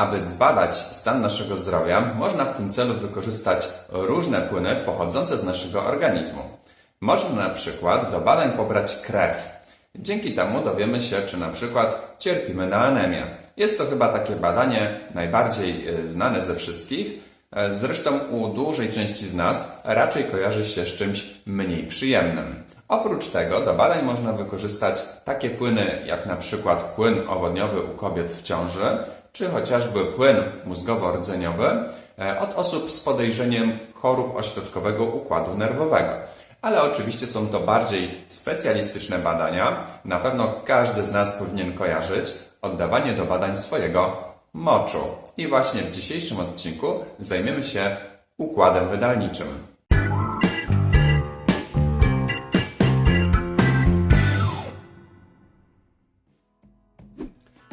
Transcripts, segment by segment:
Aby zbadać stan naszego zdrowia, można w tym celu wykorzystać różne płyny pochodzące z naszego organizmu. Można na przykład do badań pobrać krew. Dzięki temu dowiemy się, czy na przykład cierpimy na anemię. Jest to chyba takie badanie najbardziej e, znane ze wszystkich. E, Zresztą u dużej części z nas raczej kojarzy się z czymś mniej przyjemnym. Oprócz tego do badań można wykorzystać takie płyny jak na przykład płyn owodniowy u kobiet w ciąży, czy chociażby płyn mózgowo-rdzeniowy e, od osób z podejrzeniem chorób ośrodkowego układu nerwowego. Ale oczywiście są to bardziej specjalistyczne badania. Na pewno każdy z nas powinien kojarzyć oddawanie do badań swojego moczu. I właśnie w dzisiejszym odcinku zajmiemy się układem wydalniczym.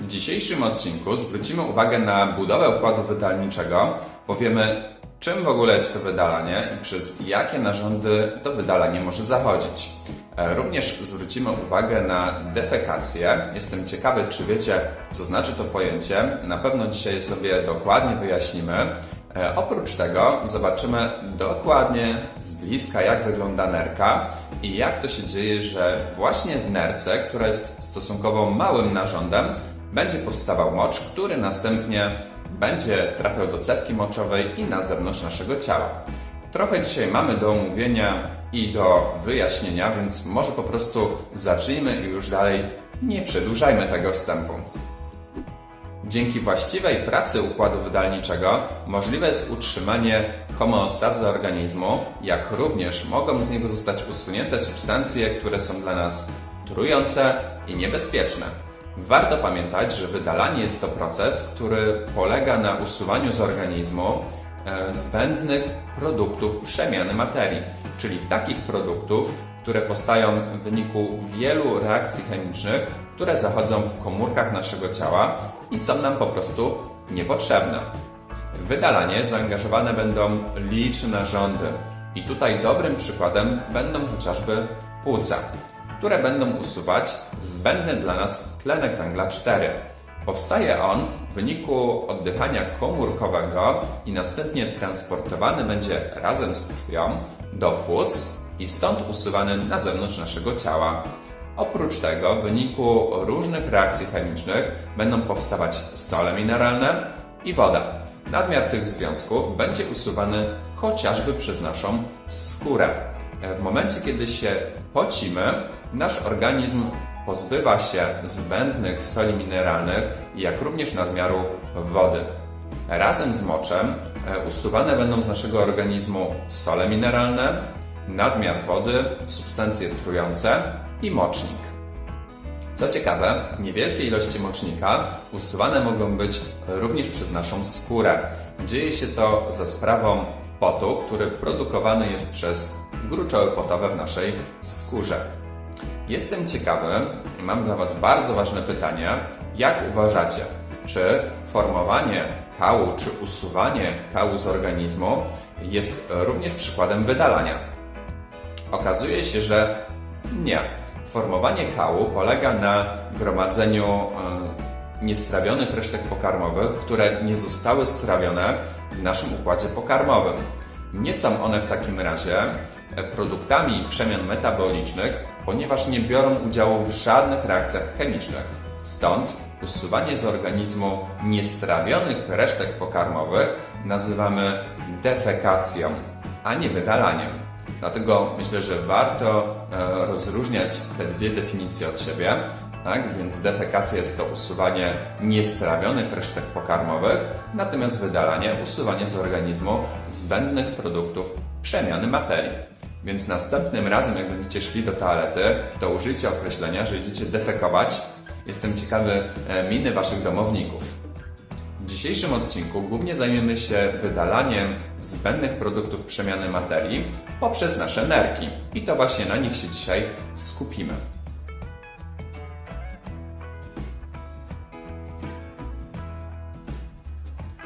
W dzisiejszym odcinku zwrócimy uwagę na budowę układu wydalniczego. Powiemy, czym w ogóle jest to wydalanie i przez jakie narządy to wydalanie może zachodzić. E, Również zwrócimy uwagę na defekację. Jestem ciekawy, czy wiecie, co znaczy to pojęcie. Na pewno dzisiaj sobie dokładnie wyjaśnimy. E, Oprócz tego zobaczymy dokładnie z bliska, jak wygląda nerka i jak to się dzieje, że właśnie w nerce, która jest stosunkowo małym narządem, będzie powstawał mocz, który następnie będzie trafiał do cewki moczowej i na zewnątrz naszego ciała. Trochę dzisiaj mamy do omówienia i do wyjaśnienia, więc może po prostu zacznijmy i już dalej nie przedłużajmy tego wstępu. Dzięki właściwej pracy układu wydalniczego możliwe jest utrzymanie homeostazy organizmu, jak również mogą z niego zostać usunięte substancje, które są dla nas trujące i niebezpieczne. Warto pamiętać, że wydalanie jest to proces, który polega na usuwaniu z organizmu e, zbędnych produktów przemiany materii, czyli takich produktów, które powstają w wyniku wielu reakcji chemicznych, które zachodzą w komórkach naszego ciała i są nam po prostu niepotrzebne. W wydalanie zaangażowane będą liczne narządy i tutaj dobrym przykładem będą chociażby płuca, które będą usuwać zbędny dla nas tlenek węgla 4. Powstaje on w wyniku oddychania komórkowego i następnie transportowany będzie razem z krwią do płuc i stąd usuwany na zewnątrz naszego ciała. Oprócz tego, w wyniku różnych reakcji chemicznych będą powstawać sole mineralne i woda. Nadmiar tych związków będzie usuwany chociażby przez naszą skórę. W momencie, kiedy się pocimy, nasz organizm pozbywa się zbędnych soli mineralnych, jak również nadmiaru wody. Razem z moczem e, usuwane będą z naszego organizmu sole mineralne, nadmiar wody, substancje trujące i mocznik. Co ciekawe, niewielkie ilości mocznika usuwane mogą być również przez naszą skórę. Dzieje się to za sprawą potu, który produkowany jest przez gruczoły potowe w naszej skórze. Jestem ciekawy i mam dla Was bardzo ważne pytanie. Jak uważacie, czy formowanie kału, czy usuwanie kału z organizmu jest również przykładem wydalania? Okazuje się, że nie. Formowanie kału polega na gromadzeniu e, niestrawionych resztek pokarmowych, które nie zostały strawione w naszym układzie pokarmowym. Nie są one w takim razie produktami przemian metabolicznych, ponieważ nie biorą udziału w żadnych reakcjach chemicznych. Stąd usuwanie z organizmu niestrawionych resztek pokarmowych nazywamy defekacją, a nie wydalaniem. Dlatego myślę, że warto e, rozróżniać te dwie definicje od siebie. Tak? Więc defekacja jest to usuwanie niestrawionych resztek pokarmowych, natomiast wydalanie usuwanie z organizmu zbędnych produktów przemiany materii. Więc następnym razem, jak będziecie szli do toalety, to użyjcie określenia, że idziecie defekować. Jestem ciekawy e, miny Waszych domowników. W dzisiejszym odcinku głównie zajmiemy się wydalaniem zbędnych produktów przemiany materii poprzez nasze nerki. I to właśnie na nich się dzisiaj skupimy.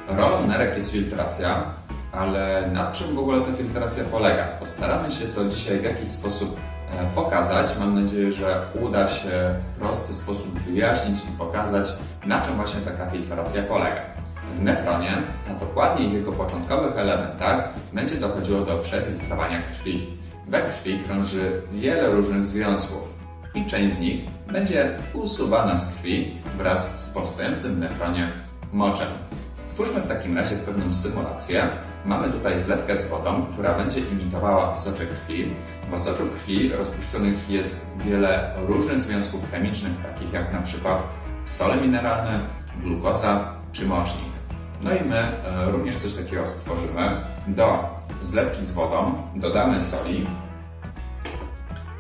Rolą nerek jest filtracja, ale na czym w ogóle ta filtracja polega? Postaramy się to dzisiaj w jakiś sposób e, pokazać. Mam nadzieję, że uda się w prosty sposób wyjaśnić i pokazać, na czym właśnie taka filtracja polega. w nefronie, a dokładniej w jego początkowych elementach, będzie dochodziło do przefiltrowania krwi. We krwi krąży wiele różnych związków i część z nich będzie usuwana z krwi wraz z powstającym w nefronie moczem. Stwórzmy w takim razie pewną symulację. Mamy tutaj zlewkę z wodą, która będzie imitowała soczek krwi. W osoczu krwi rozpuszczonych jest wiele różnych związków chemicznych, takich jak na przykład sole mineralne, glukoza czy mocznik. No i my e, również coś takiego stworzymy. Do zlewki z wodą dodamy soli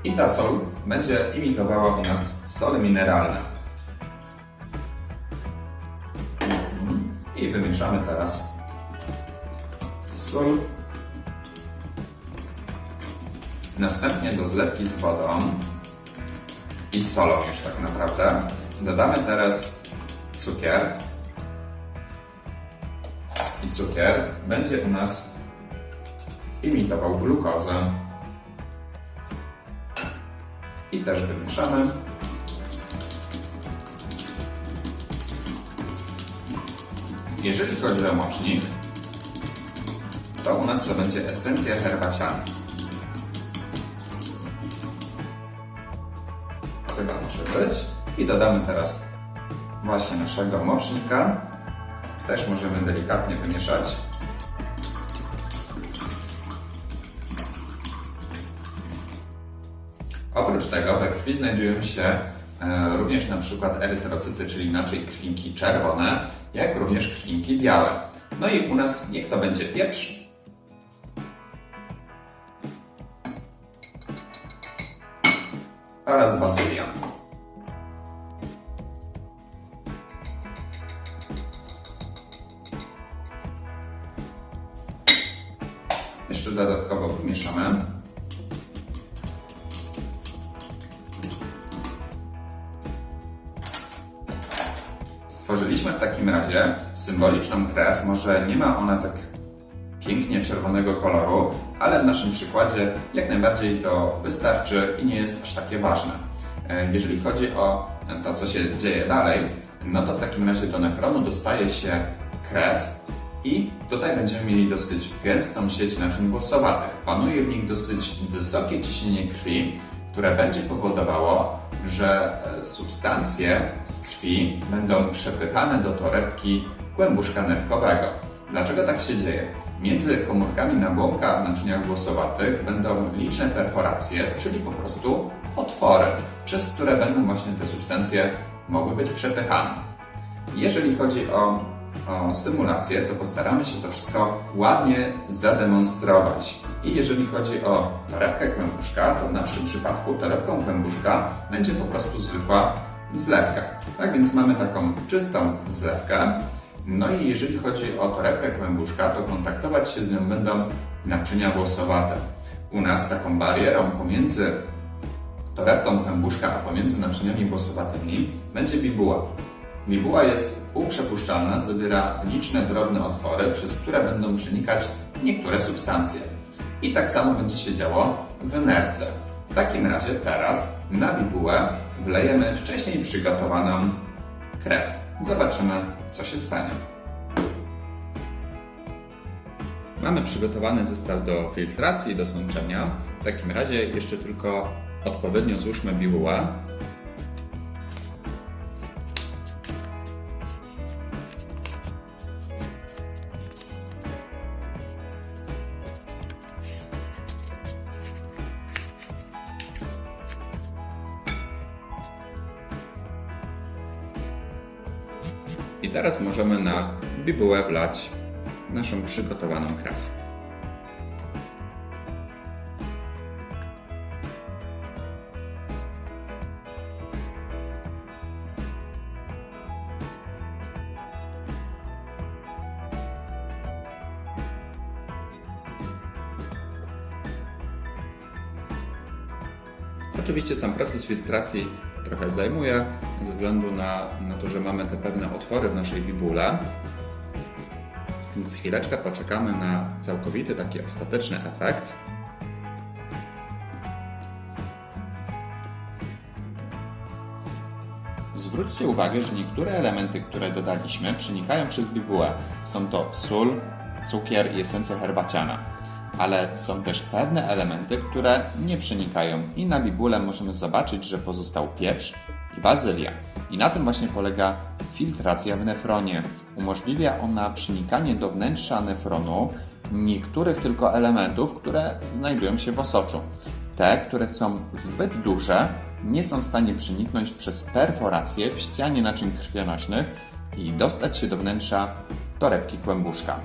i ta sol będzie imitowała u nas sole mineralne. I wymieszamy teraz sól. Następnie do zlewki z wodą i z solą już tak naprawdę dodamy teraz cukier. I cukier będzie u nas imitował glukozę. I też wymieszamy. Jeżeli chodzi o mocznik, to u nas to będzie esencja herbaciana. Chyba może być. I dodamy teraz właśnie naszego mocznika. Też możemy delikatnie wymieszać. Oprócz tego we krwi znajdują się e, również na przykład erytrocyty, czyli inaczej krwinki czerwone, jak również krwinki białe. No i u nas niech to będzie pieprz. Oraz bazylia. Jeszcze dodatkowo wymieszamy. Stworzyliśmy w takim razie symboliczną krew. Może nie ma ona tak pięknie czerwonego koloru, ale w naszym przykładzie jak najbardziej to wystarczy i nie jest aż takie ważne. E, Jeżeli chodzi o to, co się dzieje dalej, no to w takim razie do nefronu dostaje się krew i tutaj będziemy mieli dosyć gęstą sieć naczyń włosowatych. Panuje w nich dosyć wysokie ciśnienie krwi, które będzie powodowało, że e, substancje z krwi będą przepychane do torebki kłębuszka nerkowego. Dlaczego tak się dzieje? Między komórkami nabłonka w naczyniach włosowatych będą liczne perforacje, czyli po prostu otwory, przez które będą właśnie te substancje mogły być przepychane. Jeżeli chodzi o, o symulację, to postaramy się to wszystko ładnie zademonstrować. I jeżeli chodzi o torebkę kłębuszka, to w naszym przypadku torebką kłębuszka będzie po prostu zwykła zlewka. Tak więc mamy taką czystą zlewkę. No i jeżeli chodzi o torebkę kłębuszka, to kontaktować się z nią będą naczynia włosowate. U nas taką barierą pomiędzy torebką kłębuszka, a pomiędzy naczyniami włosowatymi będzie bibuła. Bibuła jest półprzepuszczalna, zawiera liczne drobne otwory, przez które będą przenikać niektóre substancje. I tak samo będzie się działo w nerce. W takim razie teraz na bibułę wlejemy wcześniej przygotowaną krew. Zobaczymy, co się stanie. Mamy przygotowany zestaw do filtracji i do sączenia. W takim razie jeszcze tylko odpowiednio złóżmy bibułę. Teraz możemy na bibułę wlać naszą przygotowaną krew. Oczywiście sam proces filtracji trochę zajmuje, ze względu na, na to, że mamy te pewne otwory w naszej bibule. Więc chwileczkę poczekamy na całkowity taki ostateczny efekt. Zwróć Zwróćcie uwagę, że niektóre elementy, które dodaliśmy, przenikają przez bibułę. Są to sól, cukier i esencja herbaciana. Ale są też pewne elementy, które nie przenikają i na bibułę możemy zobaczyć, że pozostał pieprz i bazylia. I na tym właśnie polega filtracja w nefronie. Umożliwia ona przenikanie do wnętrza nefronu niektórych tylko elementów, które znajdują się w osoczu. Te, które są zbyt duże, nie są w stanie przeniknąć przez perforację w ścianie naczyń krwionośnych i dostać się do wnętrza torebki kłębuszka.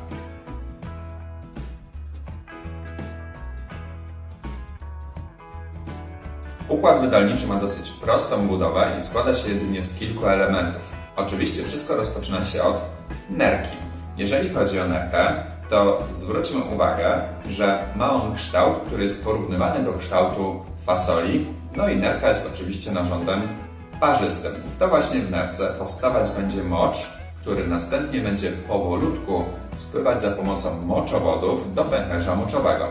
Układ wydalniczy ma dosyć prostą budowę i składa się jedynie z kilku elementów. Oczywiście wszystko rozpoczyna się od nerki. Jeżeli chodzi o nerkę, to zwróćmy uwagę, że ma on kształt, który jest porównywany do kształtu fasoli, no i nerka jest oczywiście narządem parzystym. To właśnie w nerce powstawać będzie mocz, który następnie będzie powolutku spływać za pomocą moczowodów do pęcherza moczowego.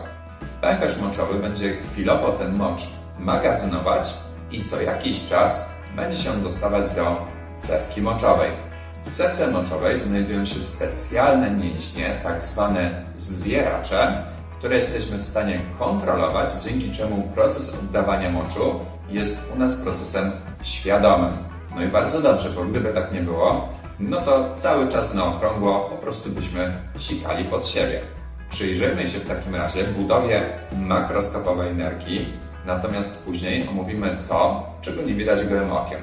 Pęcherz moczowy będzie chwilowo ten mocz magazynować i co jakiś czas będzie się dostawać do cewki moczowej. W cewce moczowej znajdują się specjalne mięśnie, tak zwane zwieracze, które jesteśmy w stanie kontrolować, dzięki czemu proces oddawania moczu jest u nas procesem świadomym. No i bardzo dobrze, bo gdyby tak nie było, no to cały czas na okrągło po prostu byśmy sikali pod siebie. Przyjrzyjmy się w takim razie budowie makroskopowej nerki, natomiast później omówimy to, czego nie widać gołym okiem.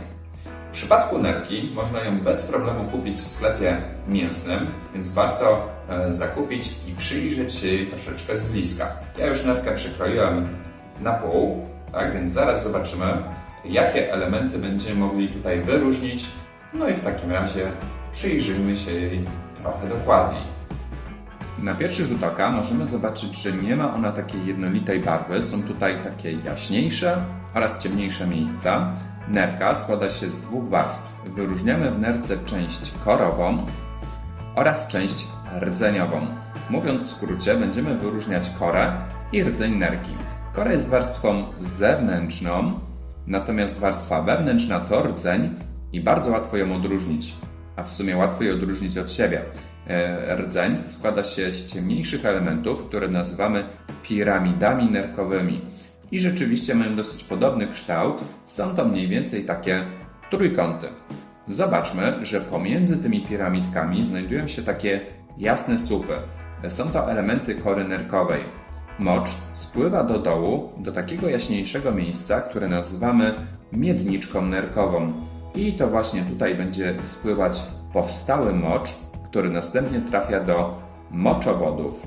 W przypadku nerki można ją bez problemu kupić w sklepie mięsnym, więc warto e, zakupić i przyjrzeć się jej troszeczkę z bliska. Ja już nerkę przykroiłem na pół, tak więc zaraz zobaczymy, jakie elementy będziemy mogli tutaj wyróżnić. No i w takim razie przyjrzyjmy się jej trochę dokładniej. Na pierwszy rzut oka możemy zobaczyć, że nie ma ona takiej jednolitej barwy. Są tutaj takie jaśniejsze oraz ciemniejsze miejsca. Nerka składa się z dwóch warstw. Wyróżniamy w nerce część korową oraz część rdzeniową. Mówiąc w skrócie, będziemy wyróżniać korę i rdzeń nerki. Kora jest warstwą zewnętrzną, natomiast warstwa wewnętrzna to rdzeń i bardzo łatwo ją odróżnić, a w sumie łatwo ją odróżnić od siebie. E, Rdzeń składa się z ciemniejszych elementów, które nazywamy piramidami nerkowymi. I rzeczywiście mają dosyć podobny kształt. Są to mniej więcej takie trójkąty. Zobaczmy, że pomiędzy tymi piramidkami znajdują się takie jasne słupy. Są to elementy kory nerkowej. Mocz spływa do dołu, do takiego jaśniejszego miejsca, które nazywamy miedniczką nerkową. I to właśnie tutaj będzie spływać powstały mocz, który następnie trafia do moczowodów.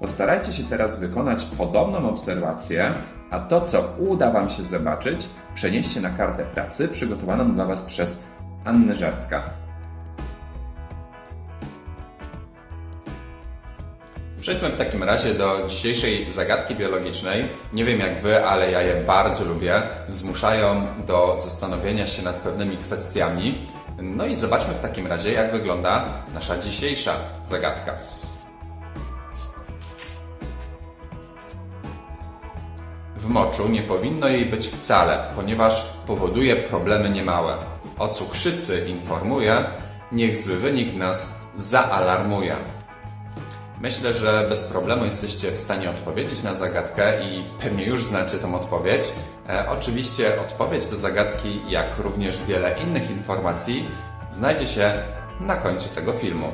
Postarajcie się teraz wykonać podobną obserwację, a to, co uda Wam się zobaczyć, przenieście na kartę pracy przygotowaną dla Was przez Annę Żartka. Przejdźmy w takim razie do dzisiejszej zagadki biologicznej. Nie wiem jak Wy, ale ja je bardzo lubię. Zmuszają do zastanowienia się nad pewnymi kwestiami. No i zobaczmy w takim razie, jak wygląda nasza dzisiejsza zagadka. W moczu nie powinno jej być wcale, ponieważ powoduje problemy niemałe. O cukrzycy informuje, niech zły wynik nas zaalarmuje. Myślę, że bez problemu jesteście w stanie odpowiedzieć na zagadkę i pewnie już znacie tą odpowiedź. E, oczywiście odpowiedź do zagadki, jak również wiele innych informacji, znajdzie się na końcu tego filmu.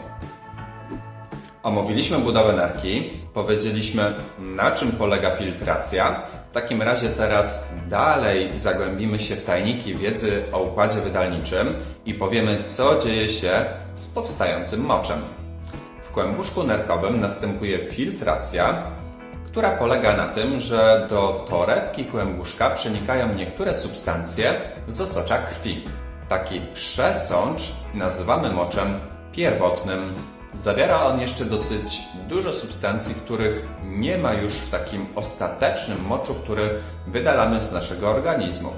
Omówiliśmy budowę nerki, powiedzieliśmy na czym polega filtracja. W takim razie teraz dalej zagłębimy się w tajniki wiedzy o układzie wydalniczym i powiemy, co dzieje się z powstającym moczem. W kłębuszku nerkowym następuje filtracja, która polega na tym, że do torebki kłębuszka przenikają niektóre substancje z osocza krwi. Taki przesącz nazywamy moczem pierwotnym. Zawiera on jeszcze dosyć dużo substancji, których nie ma już w takim ostatecznym moczu, który wydalamy z naszego organizmu.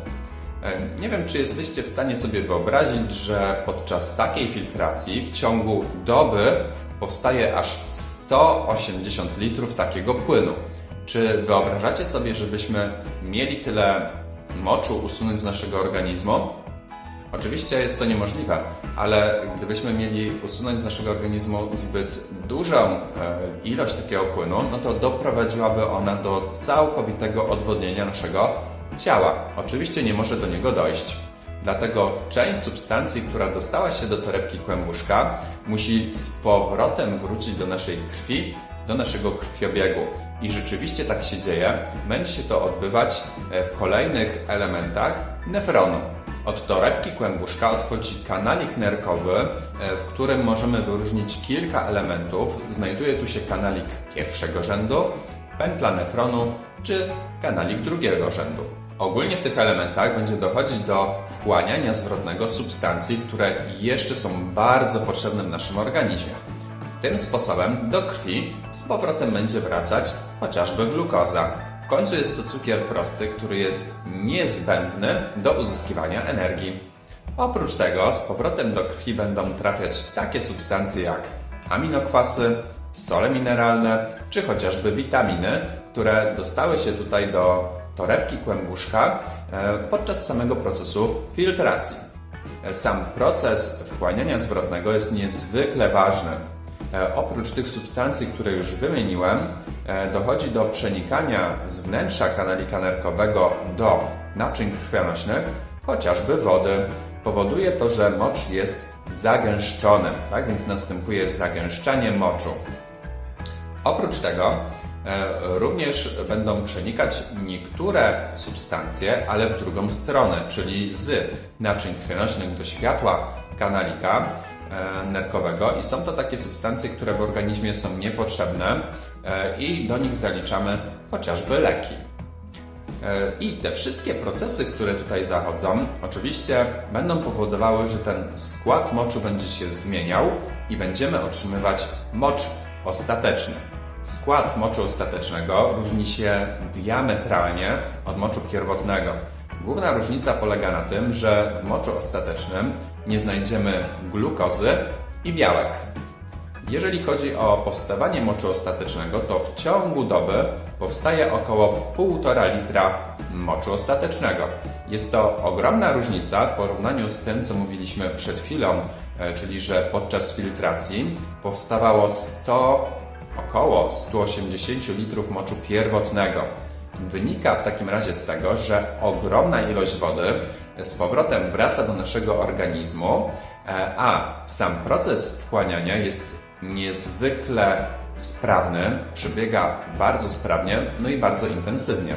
E, Nie wiem, czy jesteście w stanie sobie wyobrazić, że podczas takiej filtracji w ciągu doby powstaje aż 180 litrów takiego płynu. Czy wyobrażacie sobie, żebyśmy mieli tyle moczu usunąć z naszego organizmu? Oczywiście jest to niemożliwe, ale gdybyśmy mieli usunąć z naszego organizmu zbyt dużą e, ilość takiego płynu, no to doprowadziłaby ona do całkowitego odwodnienia naszego ciała. Oczywiście nie może do niego dojść. Dlatego część substancji, która dostała się do torebki kłębuszka, musi z powrotem wrócić do naszej krwi, do naszego krwiobiegu. I rzeczywiście tak się dzieje. Będzie się to odbywać e, w kolejnych elementach nefronu. Od torebki kłębuszka odchodzi kanalik nerkowy, e, w którym możemy wyróżnić kilka elementów. Znajduje tu się kanalik pierwszego rzędu, pętla nefronu czy kanalik drugiego rzędu. Ogólnie w tych elementach będzie dochodzić do wchłaniania zwrotnego substancji, które jeszcze są bardzo potrzebne w naszym organizmie. Tym sposobem do krwi z powrotem będzie wracać chociażby glukoza. W końcu jest to cukier prosty, który jest niezbędny do uzyskiwania energii. Oprócz tego z powrotem do krwi będą trafiać takie substancje jak aminokwasy, sole mineralne czy chociażby witaminy, które dostały się tutaj do torebki kłębuszka e, podczas samego procesu filtracji. E, Sam proces wchłaniania zwrotnego jest niezwykle ważny. E, Oprócz tych substancji, które już wymieniłem, dochodzi do przenikania z wnętrza kanalika nerkowego do naczyń krwionośnych, chociażby wody. Powoduje to, że mocz jest zagęszczony, tak więc następuje zagęszczanie moczu. Oprócz tego również będą przenikać niektóre substancje, ale w drugą stronę, czyli z naczyń krwionośnych do światła kanalika e, nerkowego i są to takie substancje, które w organizmie są niepotrzebne e, i do nich zaliczamy chociażby leki. E, I te wszystkie procesy, które tutaj zachodzą, oczywiście będą powodowały, że ten skład moczu będzie się zmieniał i będziemy otrzymywać mocz ostateczny. Skład moczu ostatecznego różni się diametralnie od moczu pierwotnego. Główna różnica polega na tym, że w moczu ostatecznym nie znajdziemy glukozy i białek. Jeżeli chodzi o powstawanie moczu ostatecznego, to w ciągu doby powstaje około 1,5 litra moczu ostatecznego. Jest to ogromna różnica w porównaniu z tym, co mówiliśmy przed chwilą, e, czyli że podczas filtracji powstawało 100, około 180 litrów moczu pierwotnego. Wynika w takim razie z tego, że ogromna ilość wody z powrotem wraca do naszego organizmu, e, a sam proces wchłaniania jest niezwykle sprawny, przebiega bardzo sprawnie, no i bardzo intensywnie.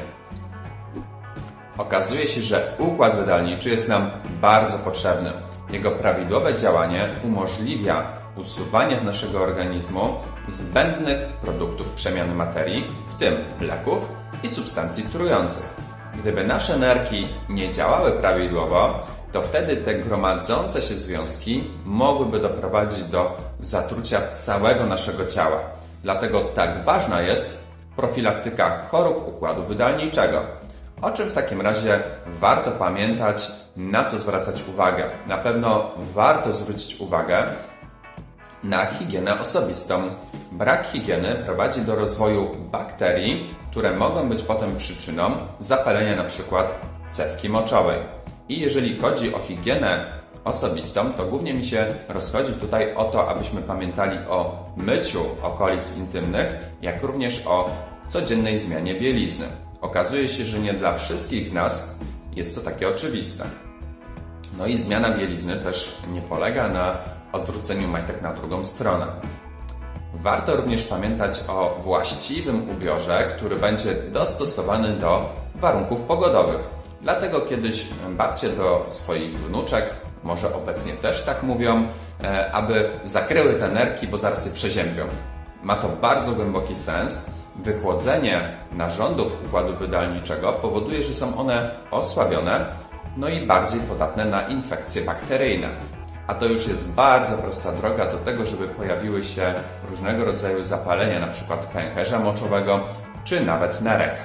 Okazuje się, że układ wydalniczy jest nam bardzo potrzebny. Jego prawidłowe działanie umożliwia usuwanie z naszego organizmu zbędnych produktów przemiany materii, w tym leków i substancji trujących. Gdyby nasze nerki nie działały prawidłowo, to wtedy te gromadzące się związki mogłyby doprowadzić do zatrucia całego naszego ciała. Dlatego tak ważna jest profilaktyka chorób układu wydalniczego. O czym w takim razie warto pamiętać, na co zwracać uwagę? Na pewno warto zwrócić uwagę na higienę osobistą. Brak higieny prowadzi do rozwoju bakterii, które mogą być potem przyczyną zapalenia np. cewki moczowej. I jeżeli chodzi o higienę osobistą, to głównie mi się rozchodzi tutaj o to, abyśmy pamiętali o myciu okolic intymnych, jak również o codziennej zmianie bielizny. Okazuje się, że nie dla wszystkich z nas jest to takie oczywiste. No i zmiana bielizny też nie polega na odwróceniu majtek na drugą stronę. Warto również pamiętać o właściwym ubiorze, który będzie dostosowany do warunków pogodowych. Dlatego kiedyś babcie do swoich wnuczek, może obecnie też tak mówią, e, aby zakryły te nerki, bo zaraz je przeziębią. Ma to bardzo głęboki sens. Wychłodzenie narządów układu wydalniczego powoduje, że są one osłabione, no i bardziej podatne na infekcje bakteryjne. A to już jest bardzo prosta droga do tego, żeby pojawiły się różnego rodzaju zapalenia, np. pęcherza moczowego, czy nawet nerek.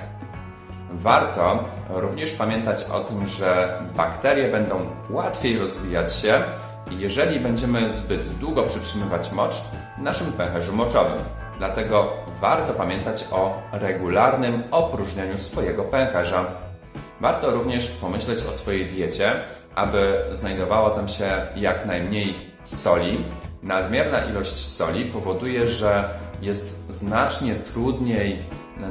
Warto również pamiętać o tym, że bakterie będą łatwiej rozwijać się, jeżeli będziemy zbyt długo przytrzymywać mocz w naszym pęcherzu moczowym. Dlatego warto pamiętać o regularnym opróżnianiu swojego pęcherza. Warto również pomyśleć o swojej diecie aby znajdowało tam się jak najmniej soli. Nadmierna ilość soli powoduje, że jest znacznie trudniej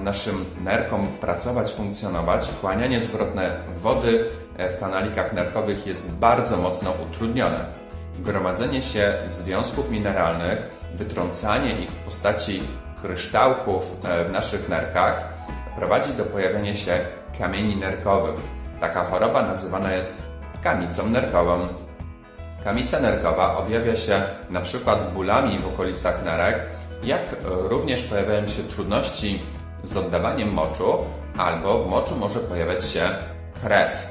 naszym nerkom pracować, funkcjonować. Wchłanianie zwrotne wody w kanalikach nerkowych jest bardzo mocno utrudnione. Gromadzenie się związków mineralnych, wytrącanie ich w postaci kryształków e, w naszych nerkach prowadzi do pojawienia się kamieni nerkowych. Taka choroba nazywana jest kamicą nerkową. Kamica nerkowa objawia się przykład bólami w okolicach nerek, jak również pojawiają się trudności z oddawaniem moczu, albo w moczu może pojawiać się krew.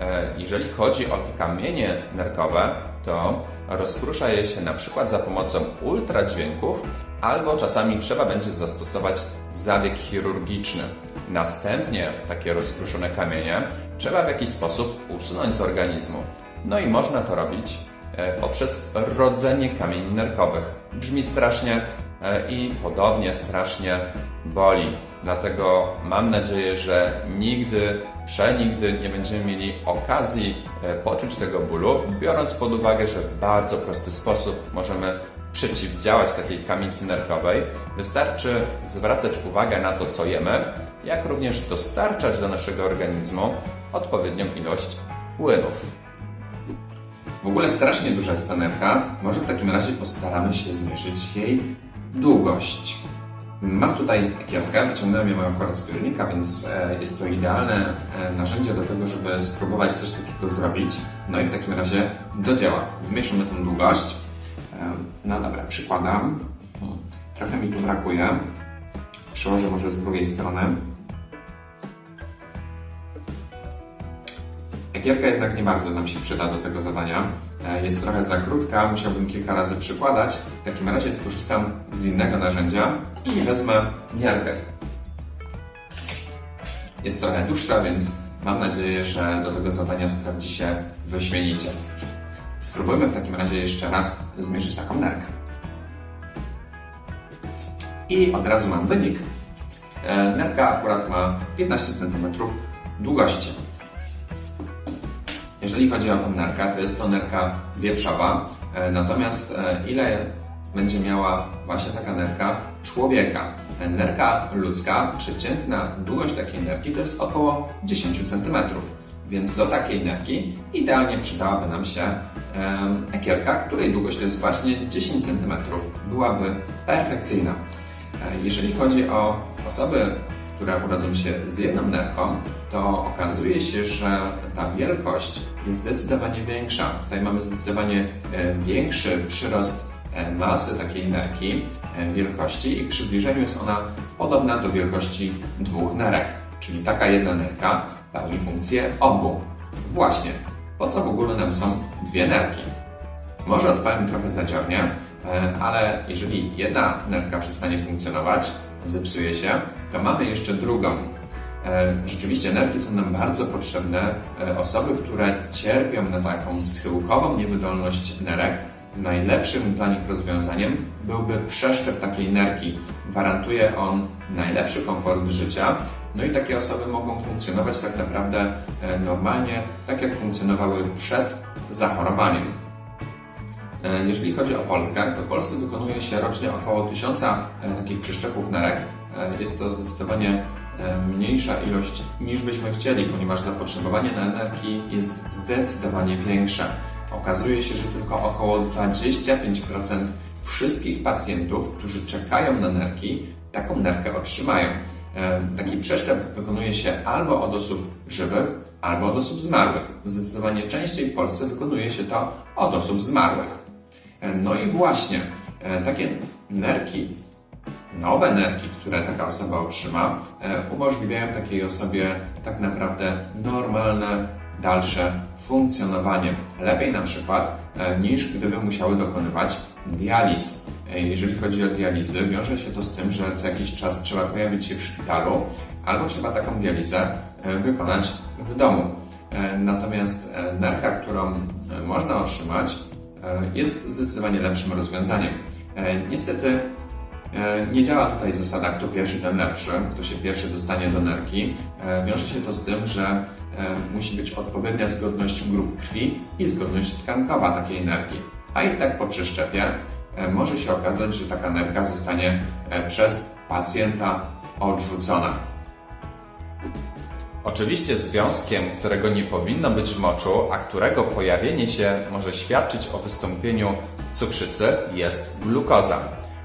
E, Jeżeli chodzi o te kamienie nerkowe, to rozkrusza je się na przykład za pomocą ultradźwięków, albo czasami trzeba będzie zastosować zabieg chirurgiczny. Następnie takie rozkruszone kamienie trzeba w jakiś sposób usunąć z organizmu. No i można to robić e, poprzez rodzenie kamieni nerkowych. Brzmi strasznie e, i podobnie strasznie boli. Dlatego mam nadzieję, że nigdy, przenigdy nie będziemy mieli okazji e, poczuć tego bólu, biorąc pod uwagę, że w bardzo prosty sposób możemy przeciwdziałać takiej kamicy nerkowej. Wystarczy zwracać uwagę na to, co jemy, jak również dostarczać do naszego organizmu odpowiednią ilość płynów. W ogóle strasznie duża jest ta nerka. Może w takim razie postaramy się zmierzyć jej długość. Mam tutaj ekierkę, wyciągnąłem ją akurat z piórnika, więc e, jest to idealne e, narzędzie do tego, żeby spróbować coś takiego zrobić. No i w takim razie do dzieła. Zmierzymy tą długość. No dobra, przykładam. Trochę mi tu brakuje. Przełożę może z drugiej strony. Ekierka jednak nie bardzo nam się przyda do tego zadania. E, Jest trochę za krótka, musiałbym kilka razy przykładać. W takim razie skorzystam z innego narzędzia i wezmę miarkę. Jest trochę dłuższa, więc mam nadzieję, że do tego zadania sprawdzi się wyśmienicie. Spróbujmy w takim razie jeszcze raz zmierzyć taką nerkę. I od razu mam wynik. E, Nerka akurat ma 15 cm długości. Jeżeli chodzi o tą nerkę, to jest to nerka wieprzowa, e, natomiast e, ile będzie miała właśnie taka nerka człowieka? Nerka ludzka, przeciętna długość takiej nerki to jest około 10 cm, więc do takiej nerki idealnie przydałaby nam się ekierka, której długość to jest właśnie 10 cm. Byłaby perfekcyjna. E, Jeżeli chodzi o osoby, które urodzą się z jedną nerką, to okazuje się, że ta wielkość jest zdecydowanie większa. Tutaj mamy zdecydowanie e, większy przyrost e, masy takiej nerki, wielkości i w przybliżeniu jest ona podobna do wielkości dwóch nerek. Czyli taka jedna nerka pełni funkcję obu. Właśnie, po co w ogóle nam są dwie nerki? Może odpowiem trochę zadziornie, e, ale jeżeli jedna nerka przestanie funkcjonować, zepsuje się, to mamy jeszcze drugą. E, Rzeczywiście nerki są nam bardzo potrzebne. E, Osoby, które cierpią na taką schyłkową niewydolność nerek, najlepszym dla nich rozwiązaniem byłby przeszczep takiej nerki. Gwarantuje on najlepszy komfort życia, no i takie osoby mogą funkcjonować tak naprawdę e, normalnie, tak jak funkcjonowały przed zachorowaniem. E, Jeżeli chodzi o Polskę, to w Polsce wykonuje się rocznie około 1000 e, takich przeszczepów nerek. Jest to zdecydowanie mniejsza ilość niż byśmy chcieli, ponieważ zapotrzebowanie na nerki jest zdecydowanie większe. Okazuje się, że tylko około 25% wszystkich pacjentów, którzy czekają na nerki, taką nerkę otrzymają. Taki przeszczep wykonuje się albo od osób żywych, albo od osób zmarłych. Zdecydowanie częściej w Polsce wykonuje się to od osób zmarłych. No i właśnie, takie nerki, nowe nerki, które taka osoba otrzyma, umożliwiają takiej osobie tak naprawdę normalne, dalsze funkcjonowanie. Lepiej na przykład niż gdyby musiały dokonywać dializ. E, Jeżeli chodzi o dializy, wiąże się to z tym, że co jakiś czas trzeba pojawić się w szpitalu, albo trzeba taką dializę e, wykonać w domu. E, Natomiast nerka, którą można otrzymać, jest zdecydowanie lepszym rozwiązaniem. Niestety Nie działa tutaj zasada kto pierwszy, ten lepszy, kto się pierwszy dostanie do nerki. Wiąże się to z tym, że musi być odpowiednia zgodność grup krwi i zgodność tkankowa takiej nerki. A i tak po przeszczepie może się okazać, że taka nerka zostanie e, przez pacjenta odrzucona. Oczywiście związkiem, którego nie powinno być w moczu, a którego pojawienie się może świadczyć o wystąpieniu cukrzycy, jest glukoza.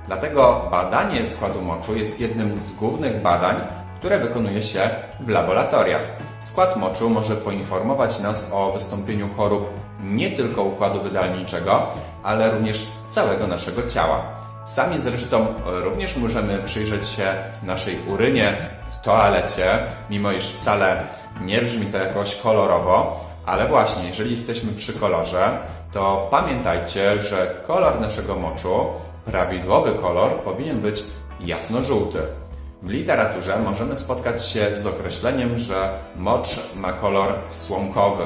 Dlatego badanie składu moczu jest jednym z głównych badań, które wykonuje się w laboratoriach. Skład moczu może poinformować nas o wystąpieniu chorób nie tylko układu wydalniczego, ale również całego naszego ciała. Sami zresztą również możemy przyjrzeć się naszej urynie w toalecie, mimo iż wcale nie brzmi to jakoś kolorowo, ale właśnie, jeżeli jesteśmy przy kolorze, to pamiętajcie, że kolor naszego moczu, prawidłowy kolor, powinien być jasno-żółty. W literaturze możemy spotkać się z określeniem, że mocz ma kolor słomkowy,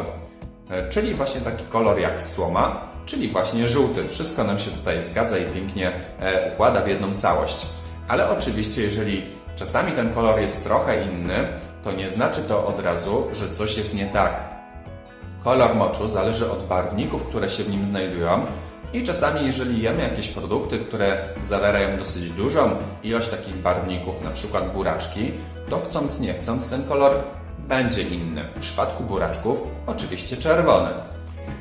e, czyli właśnie taki kolor jak słoma, czyli właśnie żółty. Wszystko nam się tutaj zgadza i pięknie e, układa w jedną całość. Ale oczywiście, jeżeli czasami ten kolor jest trochę inny, to nie znaczy to od razu, że coś jest nie tak. Kolor moczu zależy od barwników, które się w nim znajdują i czasami jeżeli jemy jakieś produkty, które zawierają dosyć dużą ilość takich barwników, na przykład buraczki, to chcąc nie chcąc ten kolor będzie inny. W przypadku buraczków oczywiście czerwony.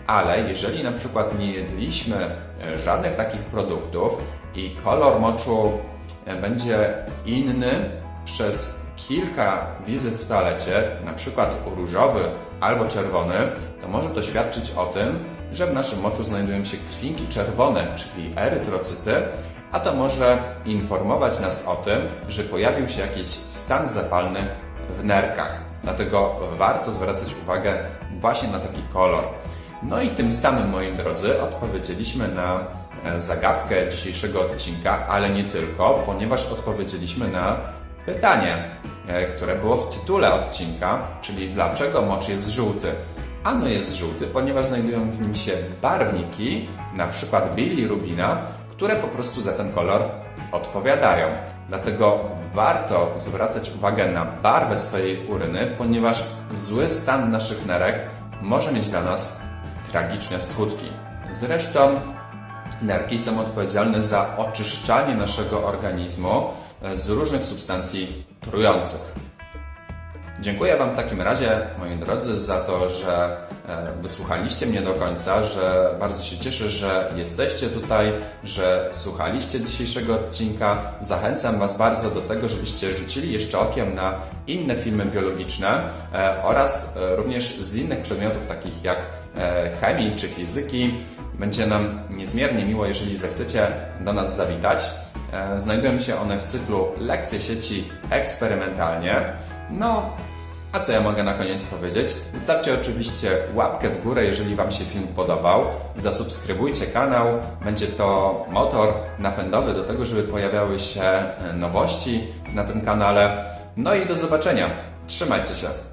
Ale jeżeli na przykład nie jedliśmy e, żadnych takich produktów i kolor moczu e, będzie inny przez kilka wizyt w toalecie, na przykład różowy albo czerwony, to może to świadczyć o tym, że w naszym moczu znajdują się krwinki czerwone, czyli erytrocyty, a to może informować nas o tym, że pojawił się jakiś stan zapalny w nerkach. Dlatego warto zwracać uwagę właśnie na taki kolor. No i tym samym, moi drodzy, odpowiedzieliśmy na e, zagadkę dzisiejszego odcinka, ale nie tylko, ponieważ odpowiedzieliśmy na pytanie, e, które było w tytule odcinka, czyli dlaczego mocz jest żółty. Ano jest żółty, ponieważ znajdują w nim się barwniki, na przykład bilirubina, które po prostu za ten kolor odpowiadają. Dlatego warto zwracać uwagę na barwę swojej uryny, ponieważ zły stan naszych nerek może mieć dla nas tragiczne skutki. Zresztą nerki są odpowiedzialne za oczyszczanie naszego organizmu e, z różnych substancji trujących. Dziękuję Wam w takim razie, moi drodzy, za to, że e, wysłuchaliście mnie do końca, że bardzo się cieszę, że jesteście tutaj, że słuchaliście dzisiejszego odcinka. Zachęcam Was bardzo do tego, żebyście rzucili jeszcze okiem na inne filmy biologiczne e, oraz e, również z innych przedmiotów, takich jak chemii czy fizyki. Będzie nam niezmiernie miło, jeżeli zechcecie do nas zawitać. Znajdują się one w cyklu Lekcje sieci eksperymentalnie. No, a co ja mogę na koniec powiedzieć? Zostawcie oczywiście łapkę w górę, jeżeli Wam się film podobał. Zasubskrybujcie kanał. Będzie to motor napędowy do tego, żeby pojawiały się e, nowości na tym kanale. No i do zobaczenia. Trzymajcie się.